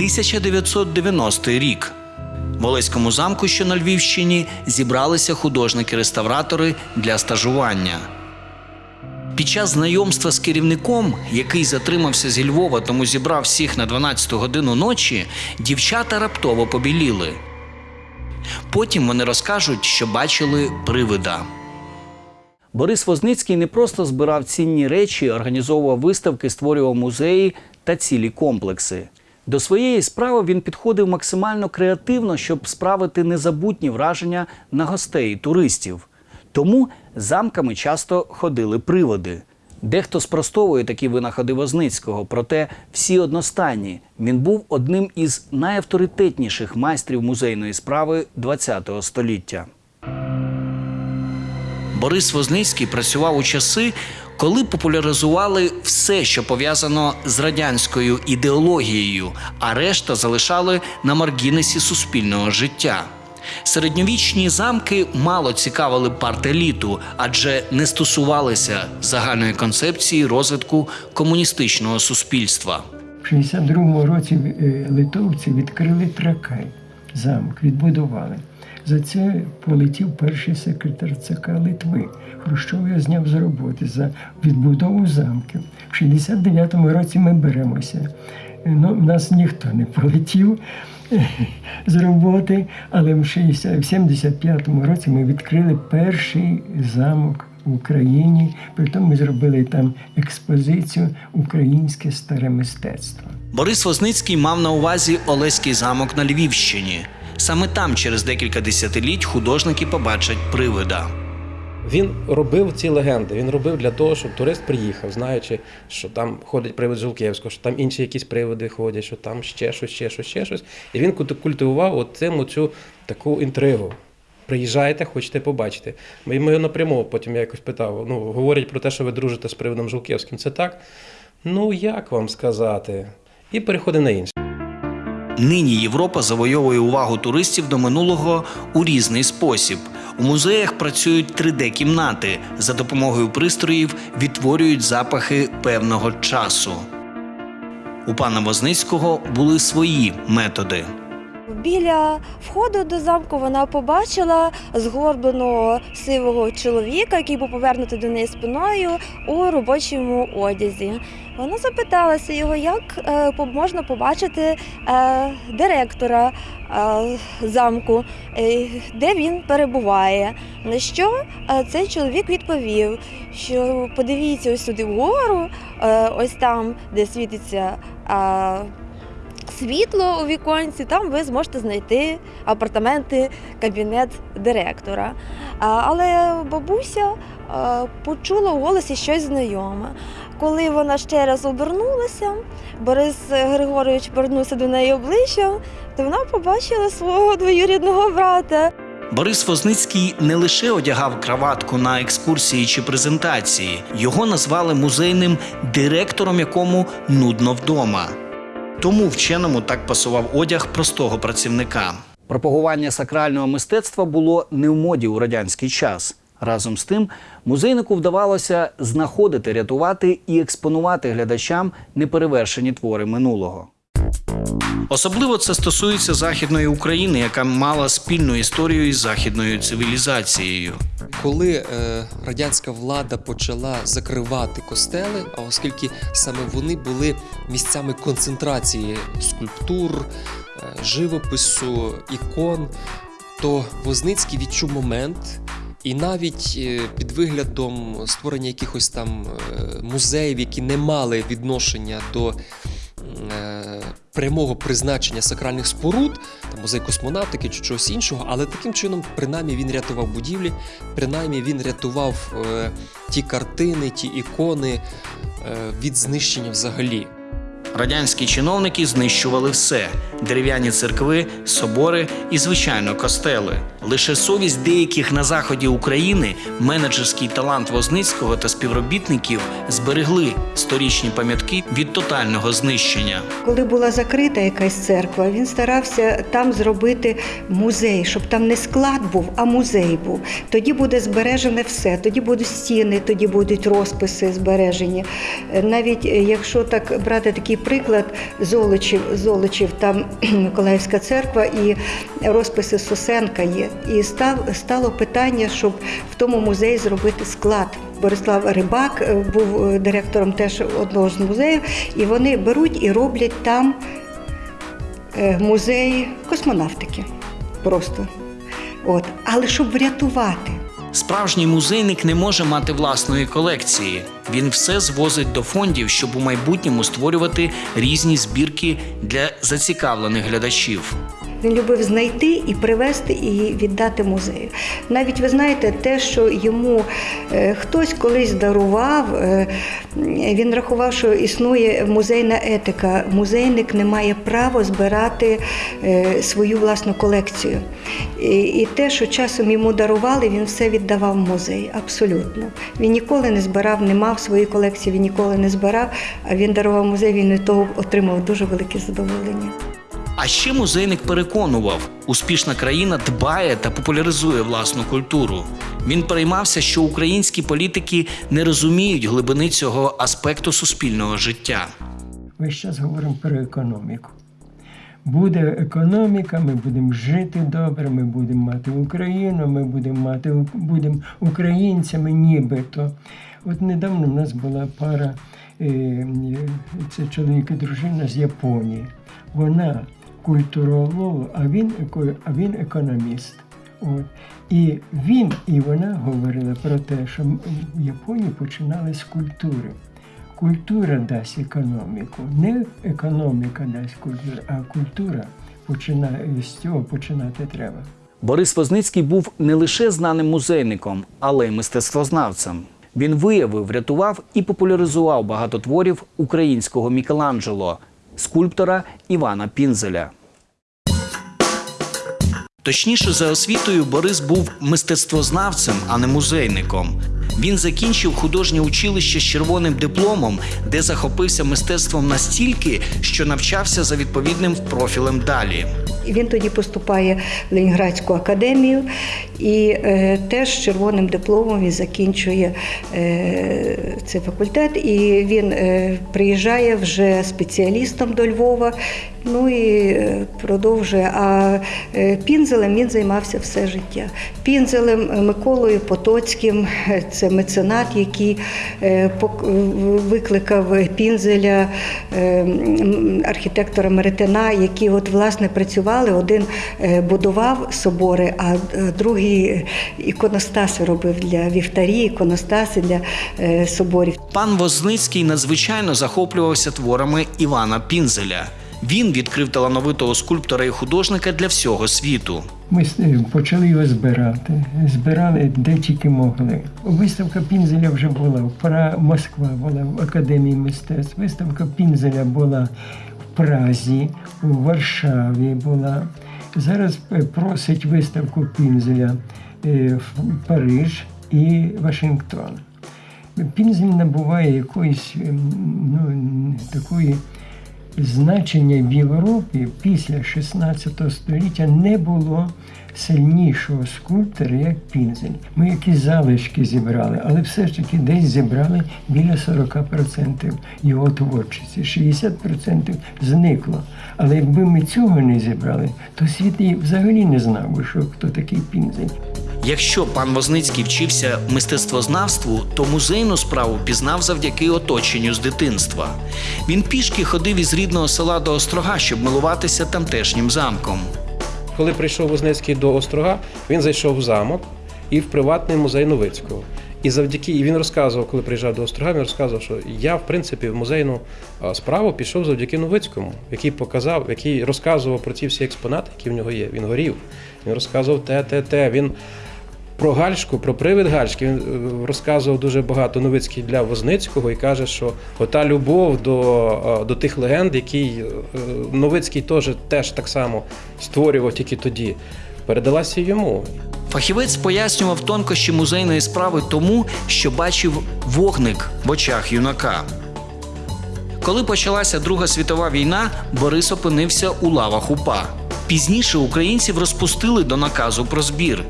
1990 рік. В Олеському замку, що на Львівщині, зібралися художники-реставратори для стажування. Під час знайомства з керівником, який затримався зі Львова, тому зібрав всіх на 12 годину ночі, дівчата раптово побіліли. Потім вони розкажуть, що бачили привида. Борис Возницький не просто збирав цінні речі, організовував виставки, створював музеї та цілі комплекси. До своєї справи він підходив максимально креативно, щоб справити незабутні враження на гостей туристів. Тому замками часто ходили приводи. Дехто спростовує такі винаходи Возницького, проте всі одностайні. Він був одним із найавторитетніших майстрів музейної справи ХХ століття. Борис Возницький працював у часи, коли популяризували все, що пов'язано з радянською ідеологією, а решта залишали на маргінесі суспільного життя. Середньовічні замки мало цікавили партеліту, адже не стосувалися загальної концепції розвитку комуністичного суспільства. В 62-му році е, литовці відкрили Тракай, замок, відбудували. За це полетів перший секретар ЦК Литви. Хрущов його зняв з роботи за відбудову замків. В 69-му році ми беремося. Ну, нас ніхто не полетів е, з роботи, але в 60 в 75-му році ми відкрили перший замок в Україні. Притом ми зробили там експозицію Українське старе мистецтво. Борис Возницький мав на увазі Олеський замок на Львівщині. Саме там, через декілька десятиліть, художники побачать привида. Він робив ці легенди. Він робив для того, щоб турист приїхав, знаючи, що там ходить привид Жулківського, що там інші якісь приводи ходять, що там ще щось, ще щось, ще щось. І він культивував от цим таку інтригу. Приїжджайте, хочете побачити. Ми, його напряму потім я якось питав. Ну, говорять про те, що ви дружите з приводом Жулківським. Це так? Ну, як вам сказати? І переходить на інше. Нині Європа завойовує увагу туристів до минулого у різний спосіб. У музеях працюють 3D-кімнати. За допомогою пристроїв відтворюють запахи певного часу. У пана Возницького були свої методи. Біля входу до замку вона побачила згорбленого сивого чоловіка, який був повернутий до неї спиною у робочому одязі. Вона запиталася його, як е, можна побачити е, директора е, замку, де він перебуває. На що цей чоловік відповів, що подивіться ось сюди вгору, ось там, де світиться. Світло у віконці, там ви зможете знайти апартаменти, кабінет директора. Але бабуся почула в голосі щось знайоме. Коли вона ще раз обернулася, Борис Григорович повернувся до неї обличчям, то вона побачила свого двоюрідного брата. Борис Возницький не лише одягав краватку на екскурсії чи презентації, його назвали музейним директором, якому нудно вдома. Тому вченому так пасував одяг простого працівника. Пропагування сакрального мистецтва було не в моді у радянський час. Разом з тим, музейнику вдавалося знаходити, рятувати і експонувати глядачам неперевершені твори минулого. Особливо це стосується західної України, яка мала спільну історію із західною цивілізацією. Коли е, радянська влада почала закривати костели, а оскільки саме вони були місцями концентрації скульптур, е, живопису, ікон, то Возницький відчув момент. І навіть е, під виглядом створення якихось там е, музеїв, які не мали відношення до прямого призначення сакральних споруд, там музей космонавтики чи чогось іншого, але таким чином, принаймні, він рятував будівлі, принаймні він рятував е, ті картини, ті ікони е, від знищення взагалі. Радянські чиновники знищували все: дерев'яні церкви, собори і, звичайно, костели. Лише совість деяких на заході України, менеджерський талант Возницького та співробітників зберегли сторічні пам'ятки від тотального знищення. Коли була закрита якась церква, він старався там зробити музей, щоб там не склад був, а музей був. Тоді буде збережене все. Тоді будуть стіни, тоді будуть розписи збережені. Навіть е, якщо так брати такий приклад, Золочів, Золочів там Миколаївська церква і розписи Сосенка є. І став, стало питання, щоб в тому музеї зробити склад. Борислав Рибак е, був е, директором теж одного з музеїв, і вони беруть і роблять там е, музей космонавтики. Просто. От. Але щоб врятувати. Справжній музейник не може мати власної колекції. Він все звозить до фондів, щоб у майбутньому створювати різні збірки для зацікавлених глядачів. Він любив знайти і привезти і віддати музею. Навіть ви знаєте, те, що йому е, хтось колись дарував, е, він рахував, що існує музейна етика. Музейник не має права збирати е, свою власну колекцію. І, те, що часом йому дарували, він все віддавав музей. Абсолютно. Він ніколи не збирав, не мав своєї колекції, він ніколи не збирав, а він дарував музей, він від того отримав дуже велике задоволення. А ще музейник переконував, успішна країна дбає та популяризує власну культуру. Він переймався, що українські політики не розуміють глибини цього аспекту суспільного життя. Весь час говоримо про економіку. Буде економіка, ми будемо жити добре, ми будемо мати Україну, ми будемо мати будемо українцями, нібито. От недавно в нас була пара, е, це чоловік і дружина з Японії. Вона культуролог, а він, а він економіст. От. І він і вона говорили про те, що в Японії починали з культури. Культура дасть економіку, не економіка дасть культуру, а культура починає з цього починати треба. Борис Возницький був не лише знаним музейником, але й мистецтвознавцем. Він виявив, врятував і популяризував багато творів українського Мікеланджело, скульптора Івана Пінзеля. Точніше, за освітою Борис був мистецтвознавцем, а не музейником. Він закінчив художнє училище з червоним дипломом, де захопився мистецтвом настільки, що навчався за відповідним профілем далі. Він тоді поступає в Ленінградську академію і е, теж з червоним дипломом він закінчує е, цей факультет. І він е, приїжджає вже спеціалістом до Львова. Ну і е, продовжує. А е, пінзелем він займався все життя. Пінзелем е, Миколою Потоцьким, це меценат, який викликав пінзеля архітектора Меретина, які от власне працювали. Один будував собори, а другий іконостаси робив для вівтарі, іконостаси для соборів. Пан Возницький надзвичайно захоплювався творами Івана Пінзеля. Він відкрив талановитого скульптора і художника для всього світу. Ми почали його збирати. Збирали де тільки могли. Виставка Пінзеля вже була в. Москва була в Академії мистецтв. Виставка Пінзеля була в Празі, у Варшаві була. Зараз е, просить виставку Пінзеля е, в Париж і Вашингтон. Пінзель набуває якоїсь ем, ну, такої значення в Європі після 16 століття не було сильнішого скульптора, як Пінзель. Ми якісь залишки зібрали, але все ж таки десь зібрали біля 40% його творчості. 60% зникло. Але якби ми цього не зібрали, то світ і взагалі не знав би, що хто такий Пінзель. Якщо пан Возницький вчився мистецтвознавству, то музейну справу пізнав завдяки оточенню з дитинства. Він пішки ходив із рідного села до Острога, щоб милуватися тамтешнім замком. Коли прийшов Возницький до Острога, він зайшов в замок і в приватний музей Новицького. І завдяки і він розказував, коли приїжджав до Острога, він розказував, що я, в принципі, в музейну справу пішов завдяки Новицькому, який показав, який розказував про ті всі експонати, які в нього є. Він горів. Він розказував те, те, те. Він про Гальшку, про привид Гальшки він е, розказував дуже багато Новицький для Возницького і каже, що ота любов до, е, до тих легенд, які е, Новицький теж, теж так само створював тільки тоді. передалася йому. Фахівець пояснював тонкощі музейної справи тому, що бачив вогник в очах юнака. Коли почалася Друга світова війна, Борис опинився у лавах УПА. Пізніше українців розпустили до наказу про збір.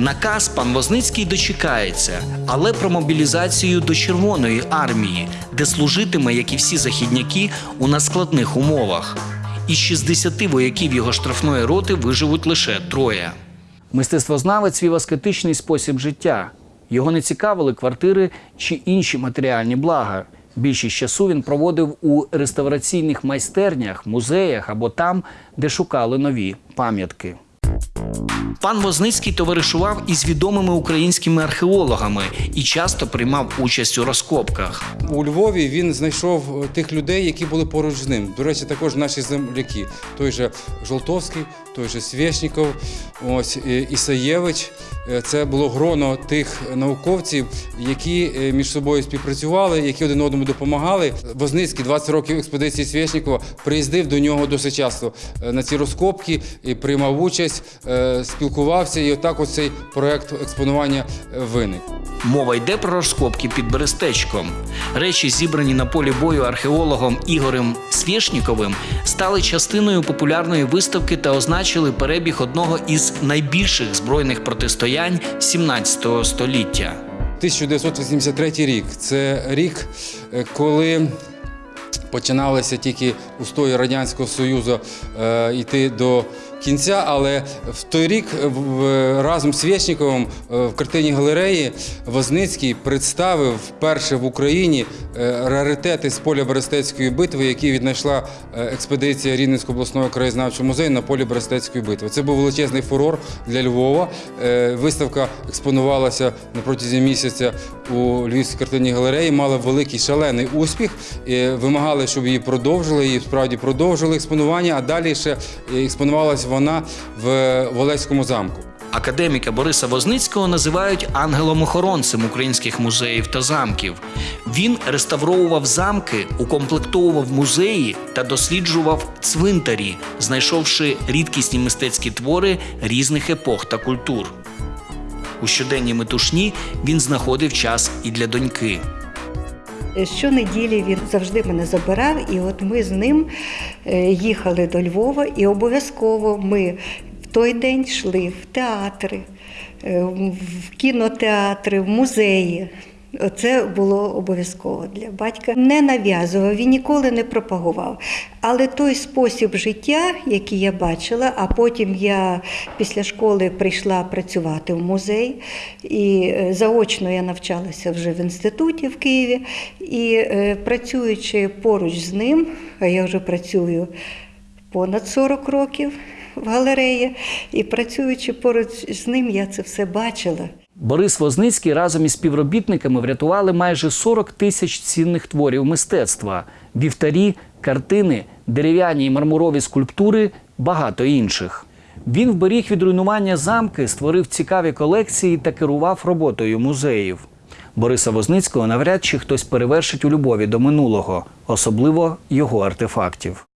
Наказ пан Возницький дочекається, але про мобілізацію до Червоної армії, де служитиме, як і всі західняки, у надскладних умовах. Із 60 вояків його штрафної роти виживуть лише троє. Мистецтвознавець вів аскетичний спосіб життя. Його не цікавили квартири чи інші матеріальні блага. Більшість часу він проводив у реставраційних майстернях, музеях або там, де шукали нові пам'ятки. Пан Возницький товаришував із відомими українськими археологами і часто приймав участь у розкопках. У Львові він знайшов е, тих людей, які були поруч з ним. До речі, також наші земляки. Той же Жолтовський, той же Свєшніков, ось Ісаєвич. Е, Це було гроно тих науковців, які е, між собою співпрацювали, які один одному допомагали. Возницький 20 років експедиції Свєшнікова приїздив до нього досить часто е, на ці розкопки, і приймав участь, спілкувався, і отак ось цей проект експонування виник. Мова йде про розкопки під Берестечком. Речі, зібрані на полі бою археологом Ігорем Свєшніковим, стали частиною популярної виставки та означили перебіг одного із найбільших збройних протистоянь 17 століття. 1983 рік це рік, е, коли починалися тільки устої Радянського Союзу е, йти до кінця, але в той рік е, разом з Свєчніковим е, в картині галереї Возницький представив вперше в Україні е, раритети з поля Берестецької битви, які віднайшла експедиція Рівненського обласного краєзнавчого музею на полі Берестецької битви. Це був величезний фурор для Львова. Виставка експонувалася на протязі місяця у Львівській картинній галереї, мала великий шалений успіх. Вимагали, щоб її продовжили. Її справді продовжили експонування, а далі ще експонувалася вона в Волеському замку. Академіка Бориса Возницького називають ангелом-охоронцем українських музеїв та замків. Він реставровував замки, укомплектовував музеї та досліджував цвинтарі, знайшовши рідкісні мистецькі твори різних епох та культур. У щоденній метушні він знаходив час і для доньки. Щонеділі він завжди мене забирав, і от ми з ним е, їхали до Львова, і обов'язково ми в той день йшли в театри, е, в кінотеатри, в музеї. Це було обов'язково для батька. Не нав'язував, він ніколи не пропагував. Але той спосіб життя, який я бачила, а потім я після школи прийшла працювати в музей, і е, заочно я навчалася вже в інституті в Києві. І е, працюючи поруч з ним, а я вже працюю понад 40 років в галереї, і працюючи поруч з ним, я це все бачила. Борис Возницький разом із співробітниками врятували майже 40 тисяч цінних творів мистецтва: вівтарі, картини, дерев'яні і мармурові скульптури, багато інших. Він вберіг від руйнування замки, створив цікаві колекції та керував роботою музеїв. Бориса Возницького навряд чи хтось перевершить у любові до минулого, особливо його артефактів.